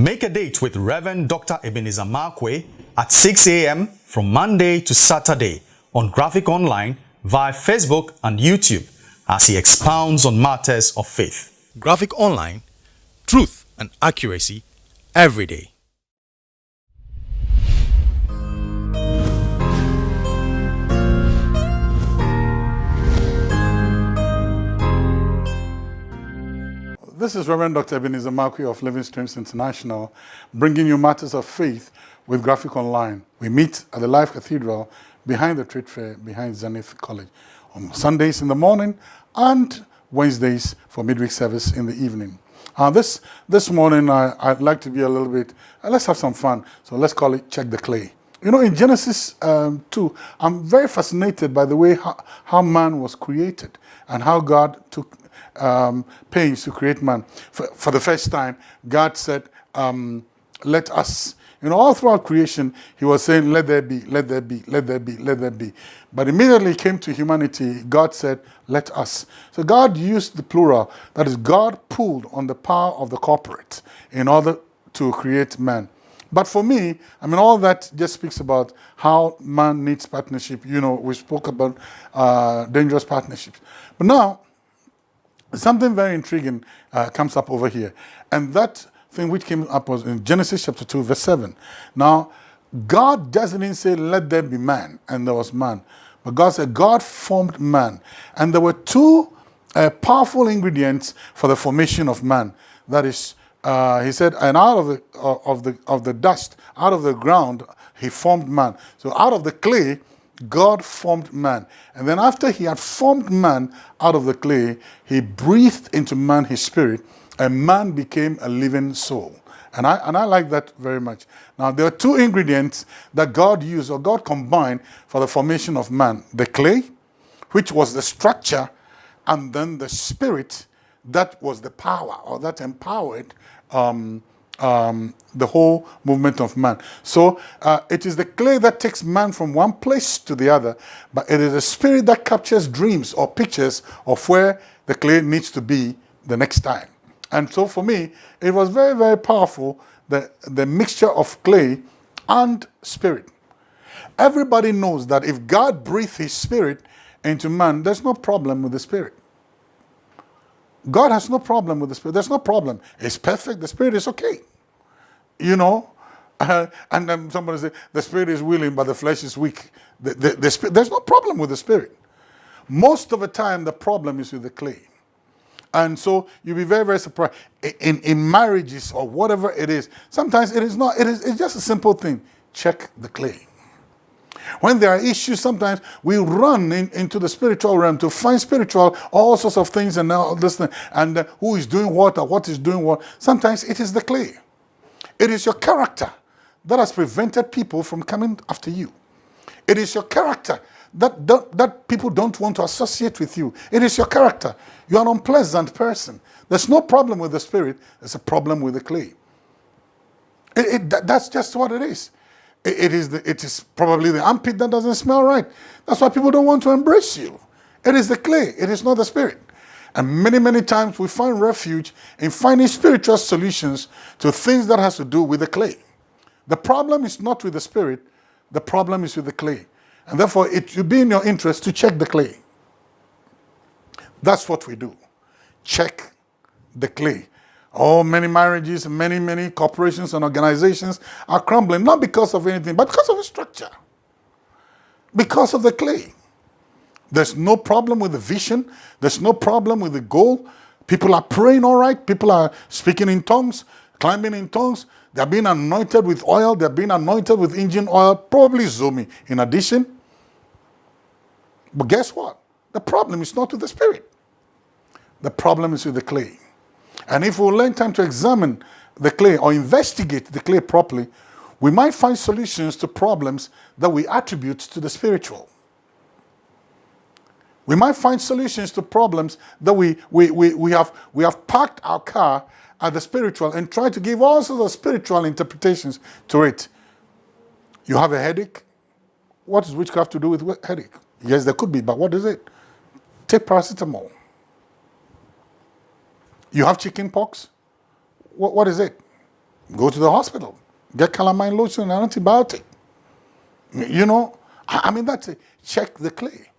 Make a date with Reverend Dr. Ebenezer Markwei at 6 a.m. from Monday to Saturday on Graphic Online via Facebook and YouTube as he expounds on matters of faith. Graphic Online, truth and accuracy every day. This is Reverend Dr. Ebenezer Markwei of Living Streams International, bringing you matters of faith with Graphic Online. We meet at the Life Cathedral behind the trade fair, behind Zenith College, on Sundays in the morning and Wednesdays for midweek service in the evening. Uh, this, this morning, I, would like to be a little bit, uh, let's have some fun. So let's call it Check the Clay. You know, in Genesis um, 2, I'm very fascinated by the way how, how man was created and how God took um, pains to create man. For, for, the first time, God said, um, let us. You know, all throughout creation, he was saying, let there be, let there be, let there be, let there be. But immediately came to humanity, God said, let us. So God used the plural. That is, God pulled on the power of the corporate in order to create man. But for me, I mean, all that just speaks about how man needs partnership. You know, we spoke about uh, dangerous partnerships. But now, something very intriguing uh, comes up over here. And that thing which came up was in Genesis chapter 2, verse 7. Now, God doesn't say, let there be man, and there was man. But God said, God formed man. And there were two uh, powerful ingredients for the formation of man. That is, uh, he said, and out of the, uh, of, the, of the dust, out of the ground, he formed man. So out of the clay, God formed man. And then after he had formed man out of the clay, he breathed into man his spirit, and man became a living soul. And I, and I like that very much. Now, there are two ingredients that God used or God combined for the formation of man. The clay, which was the structure, and then the spirit that was the power or that empowered um, um, the whole movement of man. So uh, it is the clay that takes man from one place to the other, but it is the spirit that captures dreams or pictures of where the clay needs to be the next time. And so for me, it was very, very powerful, the, the mixture of clay and spirit. Everybody knows that if God breathed his spirit into man, there's no problem with the spirit. God has no problem with the spirit. There's no problem. It's perfect. The spirit is okay you know, uh, and then somebody say the spirit is willing, but the flesh is weak. The, the, the spirit, there's no problem with the spirit. Most of the time, the problem is with the clay. And so you'll be very, very surprised. In, in marriages or whatever it is, sometimes it is not, it is, it's just a simple thing. Check the clay. When there are issues, sometimes we run in, into the spiritual realm to find spiritual, all sorts of things and all this thing, and uh, who is doing what or what is doing what. Sometimes it is the clay. It is your character that has prevented people from coming after you. It is your character that, that, that people don't want to associate with you. It is your character. You're an unpleasant person. There's no problem with the spirit. There's a problem with the clay. It, it, that, that's just what it is. It, it is the, it is probably the armpit that doesn't smell right. That's why people don't want to embrace you. It is the clay. It is not the spirit. And many, many times we find refuge in finding spiritual solutions to things that has to do with the clay. The problem is not with the spirit, the problem is with the clay. And therefore, it should be in your interest to check the clay. That's what we do. Check the clay. Oh, many marriages, many, many corporations and organizations are crumbling, not because of anything, but because of the structure. Because of the clay. There's no problem with the vision. There's no problem with the goal. People are praying all right. People are speaking in tongues, climbing in tongues. They're being anointed with oil. They're being anointed with engine oil, probably Zomi in addition. But guess what? The problem is not with the spirit. The problem is with the clay. And if we learn time to examine the clay or investigate the clay properly, we might find solutions to problems that we attribute to the spiritual. We might find solutions to problems that we, we, we, we, have, we have parked our car at the spiritual and try to give all sorts of spiritual interpretations to it. You have a headache? What does witchcraft to do with headache? Yes, there could be, but what is it? Take paracetamol. You have chicken pox? What, what is it? go to the hospital, get calamine lotion and antibiotic. You know, I mean, that's it. Check the clay.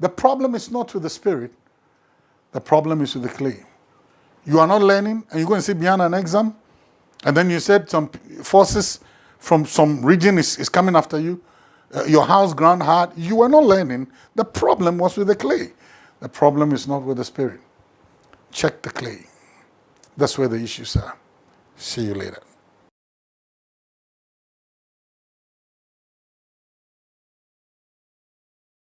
The problem is not with the spirit, the problem is with the clay. You are not learning and you're going to sit behind an exam and then you said some forces from some region is, is coming after you. Uh, your house ground hard. You were not learning. The problem was with the clay. The problem is not with the spirit. Check the clay. That's where the issues are. See you later.